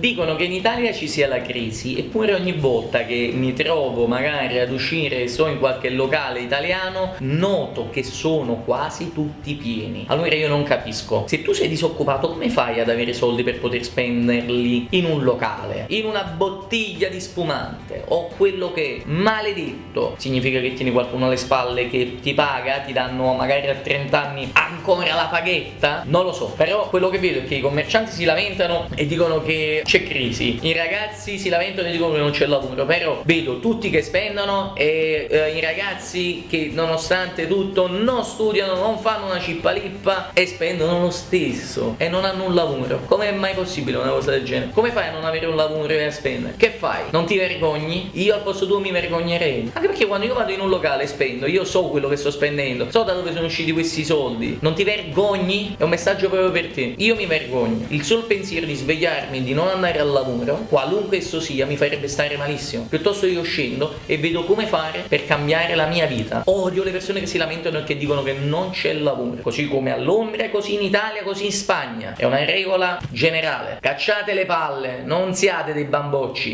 Dicono che in Italia ci sia la crisi, eppure ogni volta che mi trovo magari ad uscire e sto in qualche locale italiano, noto che sono quasi tutti pieni. Allora io non capisco, se tu sei disoccupato come fai ad avere soldi per poter spenderli in un locale, in una bottiglia di spumante o quello che maledetto significa che tieni qualcuno alle spalle che ti paga, ti danno magari a 30 anni ancora la paghetta? Non lo so, però quello che vedo è che i commercianti si lamentano e dicono che c'è crisi, i ragazzi si lamentano e dicono che non c'è lavoro, però vedo tutti che spendono e eh, i ragazzi che nonostante tutto non studiano, non fanno una cippalippa e spendono lo stesso e non hanno un lavoro. Come è mai possibile una cosa del genere? Come fai a non avere un lavoro e a spendere? Che fai? Non ti vergogni? Io al posto tuo mi vergognerei. Anche perché quando io vado in un locale e spendo, io so quello che sto spendendo, so da dove sono usciti questi soldi. Non ti vergogni? È un messaggio proprio per te. Io mi vergogno. Il solo pensiero di svegliarmi di non andare al lavoro, qualunque esso sia, mi farebbe stare malissimo. Piuttosto io scendo e vedo come fare per cambiare la mia vita. Odio le persone che si lamentano e che dicono che non c'è lavoro. Così come a Londra, così in Italia, così in Spagna. È una regola generale. Cacciate le palle, non siate dei bambocci.